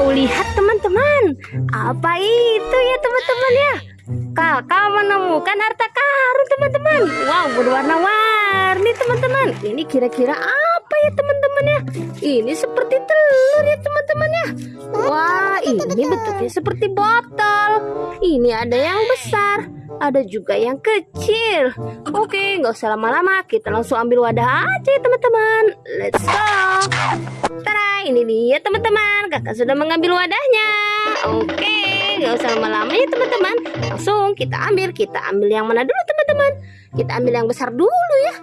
Wow, lihat teman-teman. Apa itu ya teman-teman ya? Kakak menemukan harta karun teman-teman. Wow, berwarna-warni teman-teman. Ini kira-kira apa ya teman-teman ya? Ini seperti telur ya teman-teman ya. Wah, ini bentuknya seperti botol. Ini ada yang besar, ada juga yang kecil. Oke, nggak usah lama-lama. Kita langsung ambil wadah aja teman-teman. Let's go. Tara, ini dia teman-teman. Kakak sudah mengambil wadahnya. Oke, nggak usah lama-lama ya teman-teman. Langsung kita ambil. Kita ambil yang mana dulu teman-teman? Kita ambil yang besar dulu ya.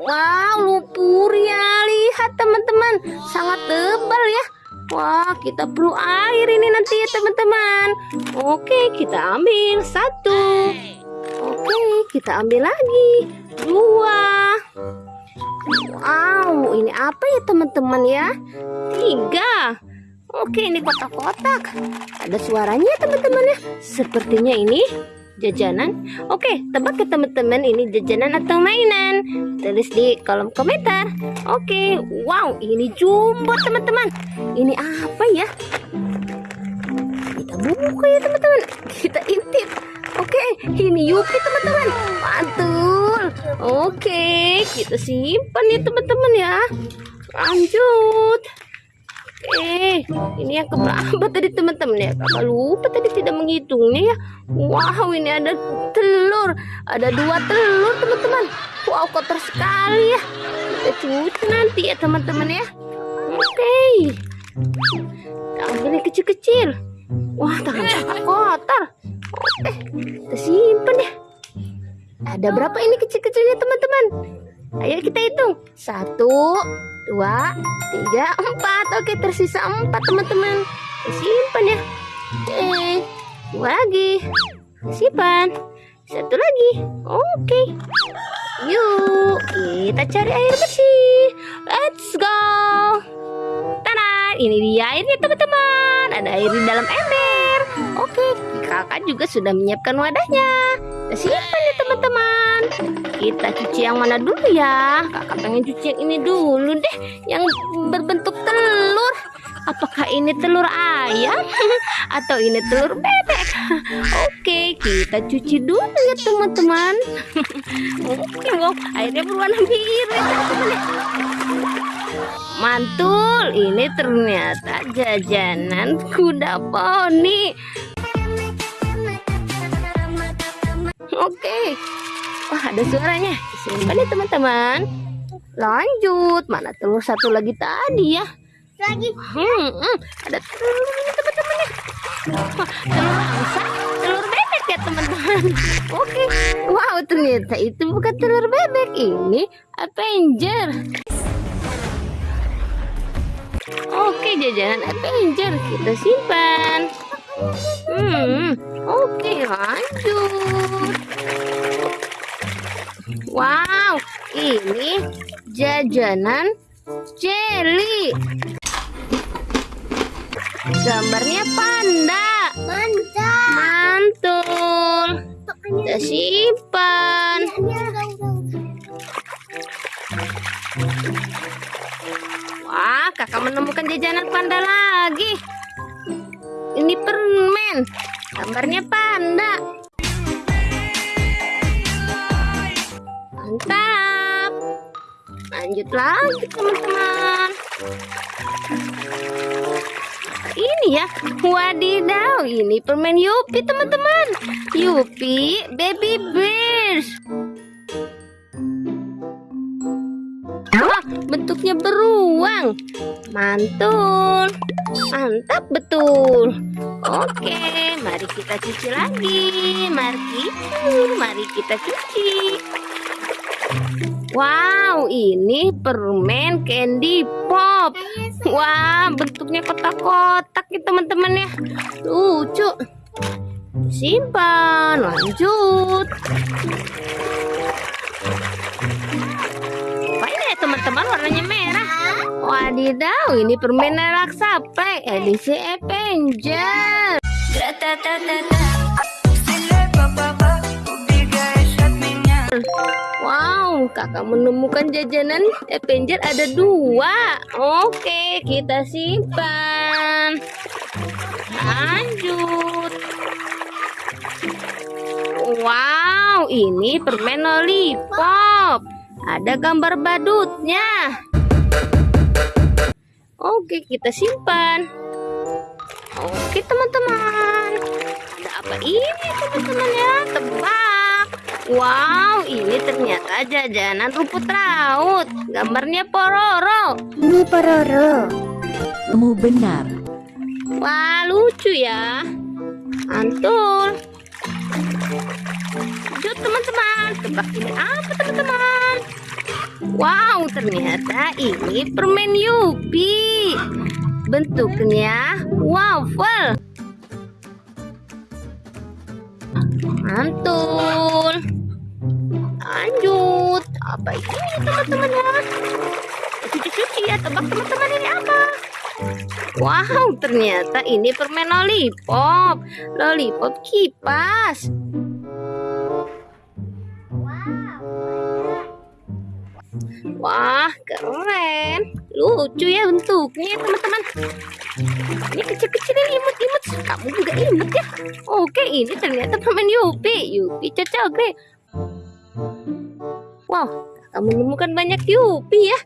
Wow, lumpur ya. Lihat teman-teman. Sangat tebal ya. Wah, kita perlu air ini nanti ya teman-teman. Oke, kita ambil satu. Oke, kita ambil lagi dua. Wow, ini apa ya teman-teman ya? Tiga. Oke, ini kotak-kotak. Ada suaranya teman-teman ya. Sepertinya ini jajanan. Oke, tebak ke teman-teman ini jajanan atau mainan. Tulis di kolom komentar. Oke, wow, ini jumbo teman-teman. Ini apa ya? Kita buka ya teman-teman. Kita intip. Oke, ini Yupi teman-teman. Mantul. Oke, kita simpan ya teman-teman ya. Lanjut. Eh, ini yang keberapa tadi teman-teman ya? Kakak lupa tadi tidak menghitungnya ya. Wow, ini ada telur. Ada dua telur teman-teman. Wow, kotor sekali ya. Kita cuci nanti ya teman-teman ya. Oke. Kita ambil yang kecil-kecil. Wah, tangan kakak kotor. Oke, kita simpan ya. Ada berapa ini kecil-kecilnya teman-teman? Ayo kita hitung. Satu, dua, tiga, empat. Oke, tersisa empat teman-teman. Simpan ya. Oke, dua lagi. Simpan. Satu lagi. Oke. Yuk, kita cari air bersih. Let's go. Tada, ini dia airnya teman-teman. Ada air di dalam ember. Oke, kakak juga sudah menyiapkan wadahnya. Kita simpan ya teman-teman. Kita cuci yang mana dulu ya? Kakak pengen cuci yang ini dulu deh. Yang berbentuk telur. Apakah ini telur ayam? Atau ini telur bebek? Oke, kita cuci dulu ya teman-teman. Wow, airnya berwarna biru ya teman-teman. ya. Mantul, ini ternyata jajanan kuda poni. Oke. Wah, ada suaranya. Simpan ya teman-teman. Lanjut. Mana telur satu lagi tadi ya? lagi Hmm, hmm, ada telur ini teman-teman ya. Wah, telur angsa, telur bebek ya teman-teman. Oke. Wow, ternyata itu bukan telur bebek. Ini Avenger. Oke, jajanan Avenger kita simpan. Hmm, oke lanjut. Wow, ini jajanan jelly. Gambarnya panda. mantap Mantul. Kita simpan. Wah, kakak menemukan jajanan panda lagi. Ini Gambarnya panda. Mantap. Lanjut lagi, teman-teman. Ini ya, wadidaw, ini permen Yupi, teman-teman. Yupi Baby Bears. Bentuknya beruang. Mantul. Mantap betul. Oke, mari kita cuci lagi. Mari, mari kita cuci. Wow, ini permen candy pop. Wah, bentuknya kotak-kotak ya teman-teman ya. Lucu. Simpan, lanjut. Warnanya merah? Wadidaw, ini permen raksa play edisi Avenger. Wow, kakak menemukan jajanan Avenger ada dua. Oke, kita simpan. Lanjut. Wow, ini permen lollipop. Ada gambar badutnya. Oke, kita simpan. Oke, teman-teman. Ada apa ini, teman-teman ya? Tebak. Wow, ini ternyata jajanan rumput laut. Gambarnya Pororo. Ini pororo. Kamu benar. Wah, lucu ya. Antul. Lanjut teman-teman. Tebak ini apa teman-teman? Wow, ternyata ini permen Yupi. Bentuknya waffle. Mantul. Lanjut. Apa ini teman-teman ya? Cuci-cuci ya. Tebak teman-teman ini apa? Wow, ternyata ini permen lollipop. Lollipop kipas. Wah, keren. Lucu ya bentuknya, teman-teman. Ini kecil-kecil ini imut-imut. Kamu juga imut ya. Oke, ini ternyata permen Yupi. Yupi cocok deh. Wow, kamu menemukan banyak Yupi ya.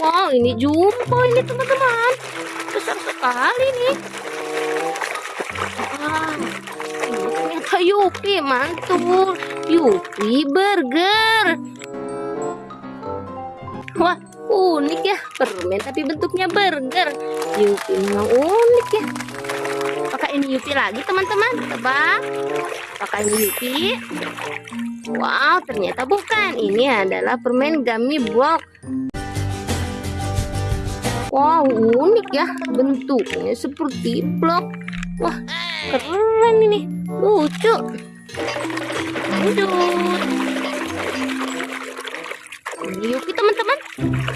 Wow, ini jumbo ini teman-teman. Besar sekali nih. Wah, ini ternyata Yupi mantul. Yupi burger. Unik ya. Permen tapi bentuknya burger. Yupi memang unik ya. Apakah ini Yupi lagi teman-teman? Tebak. Apakah ini Yupi? Wow, ternyata bukan. Ini adalah permen gummy block. Wow, unik ya. Bentuknya seperti blok. Wah, keren ini. Lucu. Lanjut. Ini Yupi teman-teman.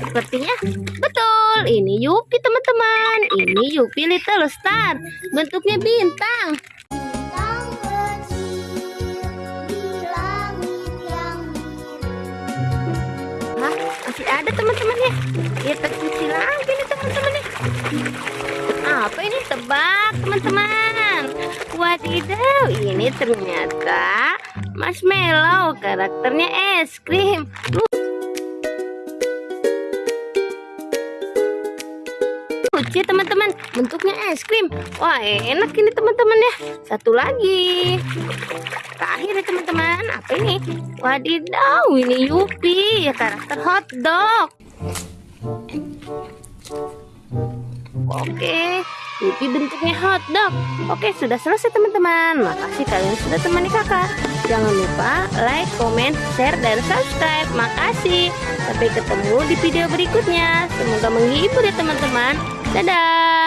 Sepertinya betul. Ini Yupi teman-teman. Ini Yupi Little Star. Bentuknya bintang. Masih ada teman-teman ya. Kita cuci lagi nih teman-teman ya. Apa ini tebak teman-teman? Wadidaw, ini ternyata marshmallow karakternya es krim. Wah enak ini teman-teman ya. Satu lagi. Terakhir ya teman-teman, apa ini? Wadidaw, ini Yupi ya karakter hotdog. Oke, Yupi bentuknya hotdog. Oke, sudah selesai teman-teman. Makasih kalian sudah temani kakak. Jangan lupa like, comment, share, dan subscribe. Makasih. Sampai ketemu di video berikutnya. Semoga menghibur ya teman-teman. Dadah.